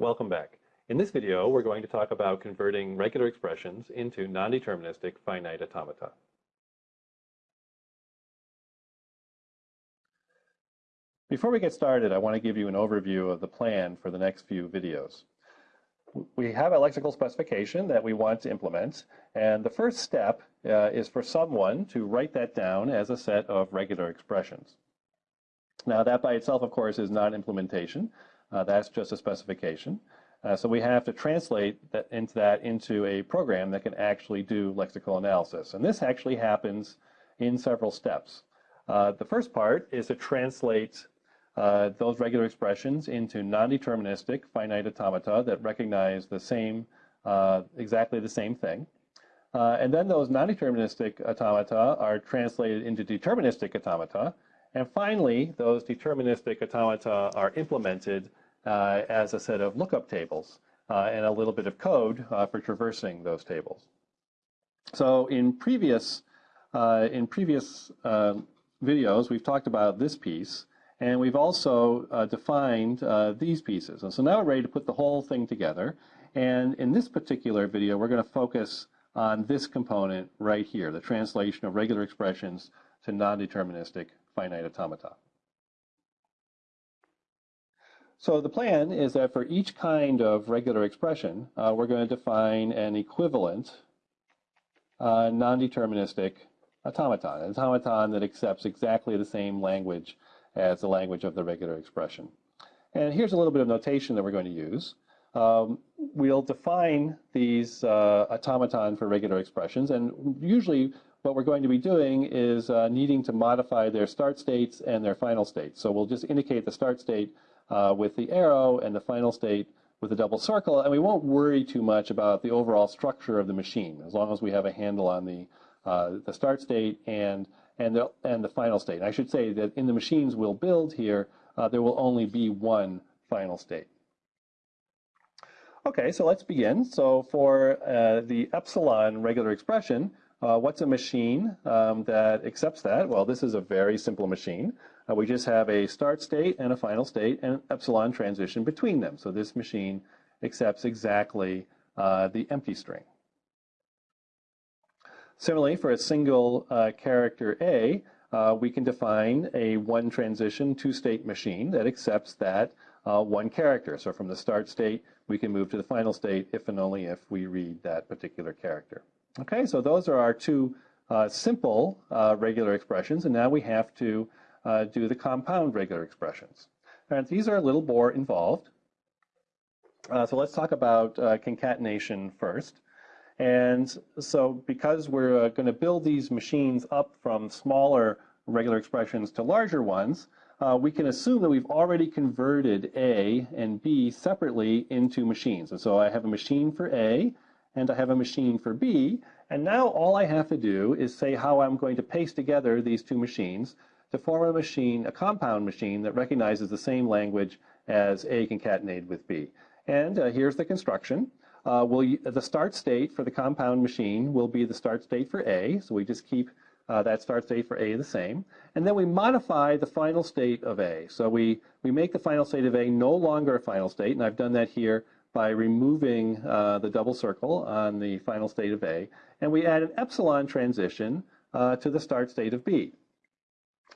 Welcome back. In this video, we're going to talk about converting regular expressions into non-deterministic finite automata. Before we get started, I want to give you an overview of the plan for the next few videos. We have a lexical specification that we want to implement, and the first step uh, is for someone to write that down as a set of regular expressions. Now that by itself, of course, is not implementation. Uh, that's just a specification. Uh, so we have to translate that into that into a program that can actually do lexical analysis. And this actually happens in several steps. Uh, the first part is to translate uh, those regular expressions into non-deterministic finite automata that recognize the same, uh, exactly the same thing. Uh, and then those non-deterministic automata are translated into deterministic automata. And finally, those deterministic automata are implemented uh, as a set of lookup tables uh, and a little bit of code uh, for traversing those tables. So in previous, in previous videos, we've talked about this piece, and we've also uh, defined uh, these pieces. And so now we're ready to put the whole thing together. And in this particular video, we're going to focus on this component right here, the translation of regular expressions to non-deterministic finite automata. So the plan is that for each kind of regular expression, uh, we're going to define an equivalent uh, non-deterministic automaton, an automaton that accepts exactly the same language as the language of the regular expression. And here's a little bit of notation that we're going to use. Um, we'll define these uh, automaton for regular expressions, and usually what we're going to be doing is uh, needing to modify their start states and their final states. So we'll just indicate the start state uh, with the arrow and the final state with a double circle, and we won't worry too much about the overall structure of the machine as long as we have a handle on the, uh, the start state and, and, the, and the final state. I should say that in the machines we'll build here, uh, there will only be one final state. Okay, so let's begin. So for uh, the epsilon regular expression, uh, what's a machine um, that accepts that? Well, this is a very simple machine. Uh, we just have a start state and a final state and epsilon transition between them. So this machine accepts exactly uh, the empty string. Similarly, for a single uh, character A, uh, we can define a one transition two state machine that accepts that uh, one character. So from the start state, we can move to the final state if and only if we read that particular character. Okay, so those are our two uh, simple uh, regular expressions, and now we have to uh, do the compound regular expressions. And these are a little more involved. Uh, so let's talk about uh, concatenation first. And so because we're uh, going to build these machines up from smaller regular expressions to larger ones, uh, we can assume that we've already converted A and B separately into machines. And so I have a machine for A, and I have a machine for B, and now all I have to do is say how I'm going to paste together these two machines to form a machine, a compound machine that recognizes the same language as A concatenated with B. And uh, here's the construction. Uh, we'll, the start state for the compound machine will be the start state for A, so we just keep uh, that start state for A the same. And then we modify the final state of A. So we, we make the final state of A no longer a final state, and I've done that here by removing uh, the double circle on the final state of A, and we add an epsilon transition uh, to the start state of B.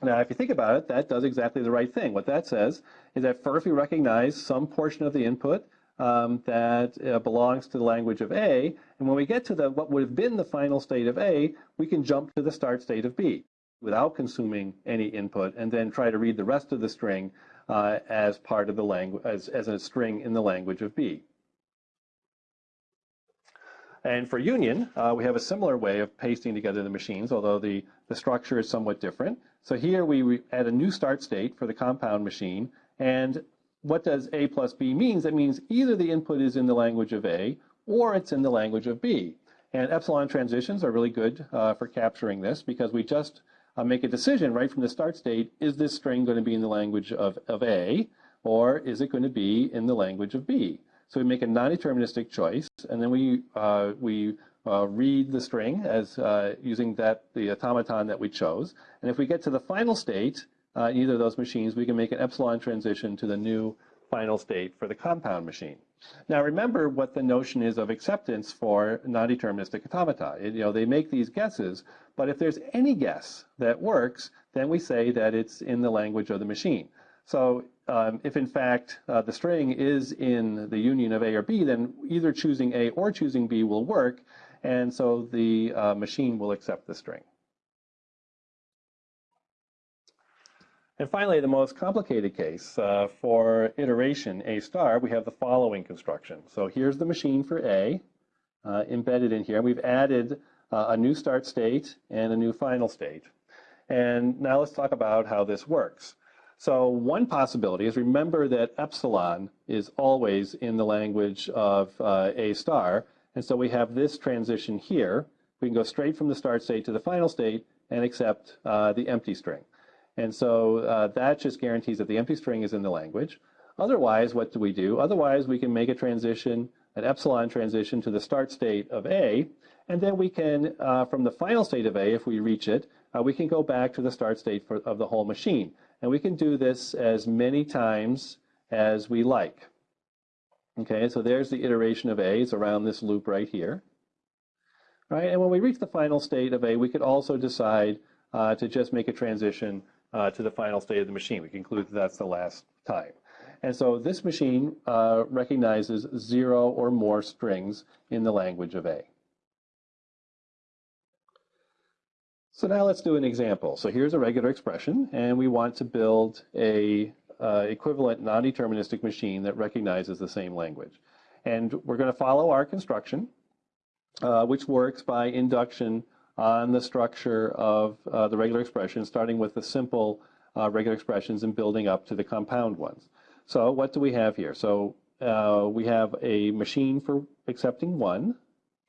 Now, if you think about it, that does exactly the right thing. What that says is that first we recognize some portion of the input um, that uh, belongs to the language of A, and when we get to the what would have been the final state of A, we can jump to the start state of B without consuming any input, and then try to read the rest of the string uh, as part of the language, as, as a string in the language of B. And for union, uh, we have a similar way of pasting together the machines, although the, the structure is somewhat different. So here we add a new start state for the compound machine. And what does A plus B means? That means either the input is in the language of A or it's in the language of B. And epsilon transitions are really good uh, for capturing this because we just uh, make a decision right from the start state, is this string going to be in the language of, of A or is it going to be in the language of B? So we make a non-deterministic choice, and then we, uh, we uh, read the string as uh, using that the automaton that we chose. And if we get to the final state, uh, either of those machines, we can make an epsilon transition to the new final state for the compound machine. Now remember what the notion is of acceptance for non-deterministic automata. It, you know, they make these guesses, but if there's any guess that works, then we say that it's in the language of the machine. So um, if in fact uh, the string is in the union of A or B, then either choosing A or choosing B will work, and so the uh, machine will accept the string. And finally, the most complicated case uh, for iteration A star, we have the following construction. So here's the machine for A uh, embedded in here. We've added uh, a new start state and a new final state. And now let's talk about how this works. So one possibility is remember that epsilon is always in the language of uh, A star. And so we have this transition here. We can go straight from the start state to the final state and accept uh, the empty string. And so uh, that just guarantees that the empty string is in the language. Otherwise, what do we do? Otherwise, we can make a transition, an epsilon transition to the start state of A, and then we can, uh, from the final state of A, if we reach it, uh, we can go back to the start state for, of the whole machine. And we can do this as many times as we like. Okay, so there's the iteration of A. It's around this loop right here. Right, and when we reach the final state of A, we could also decide uh, to just make a transition uh, to the final state of the machine. We conclude that that's the last time. And so this machine uh, recognizes zero or more strings in the language of A. So now let's do an example. So here's a regular expression, and we want to build a uh, equivalent non-deterministic machine that recognizes the same language. And we're going to follow our construction, uh, which works by induction on the structure of uh, the regular expressions, starting with the simple uh, regular expressions and building up to the compound ones. So what do we have here? So uh, we have a machine for accepting one.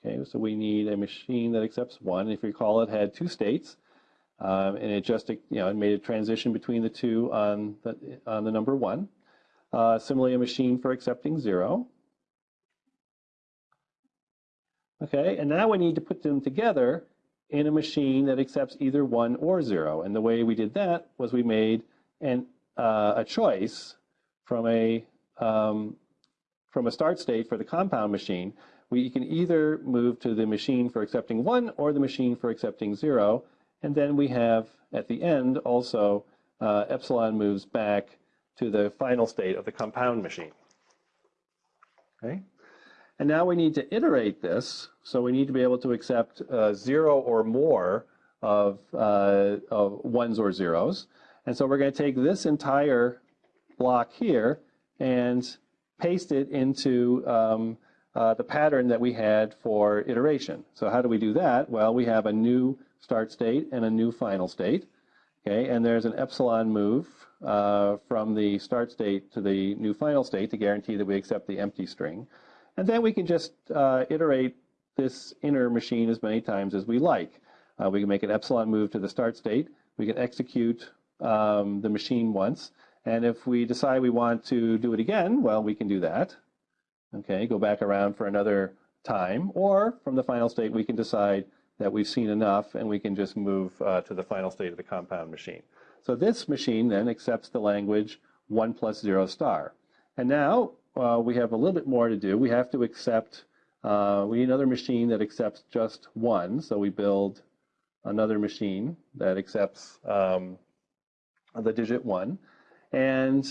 Okay, so we need a machine that accepts one. If you recall, it had two states, um, and it just you know it made a transition between the two on the on the number one. Uh, similarly, a machine for accepting zero. Okay, and now we need to put them together in a machine that accepts either 1 or 0. And the way we did that was we made an, uh, a choice from a, um, from a start state for the compound machine. We can either move to the machine for accepting 1 or the machine for accepting 0. And then we have, at the end, also uh, epsilon moves back to the final state of the compound machine. Okay? And now we need to iterate this, so we need to be able to accept uh, zero or more of, uh, of ones or zeros. And so we're going to take this entire block here and paste it into um, uh, the pattern that we had for iteration. So how do we do that? Well, we have a new start state and a new final state. Okay, and there's an epsilon move uh, from the start state to the new final state to guarantee that we accept the empty string. And then we can just uh, iterate this inner machine as many times as we like. Uh, we can make an epsilon move to the start state. We can execute um, the machine once. And if we decide we want to do it again, well, we can do that. Okay, go back around for another time. Or from the final state, we can decide that we've seen enough and we can just move uh, to the final state of the compound machine. So this machine then accepts the language 1 plus 0 star. And now uh, we have a little bit more to do. We have to accept, uh, we need another machine that accepts just one. So we build another machine that accepts um, the digit one. And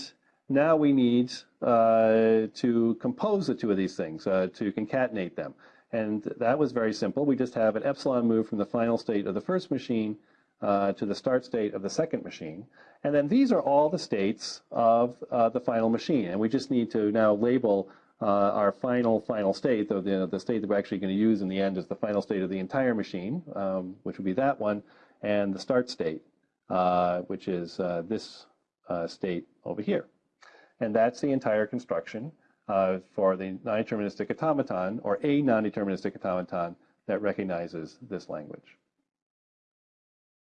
now we need uh, to compose the two of these things, uh, to concatenate them. And that was very simple. We just have an epsilon move from the final state of the first machine uh, to the start state of the second machine. And then these are all the states of uh, the final machine. And we just need to now label uh, our final, final state, though the, the state that we're actually going to use in the end is the final state of the entire machine, um, which would be that one, and the start state, uh, which is this uh, state over here. And that's the entire construction for the non-deterministic automaton, or a non-deterministic automaton that recognizes this language.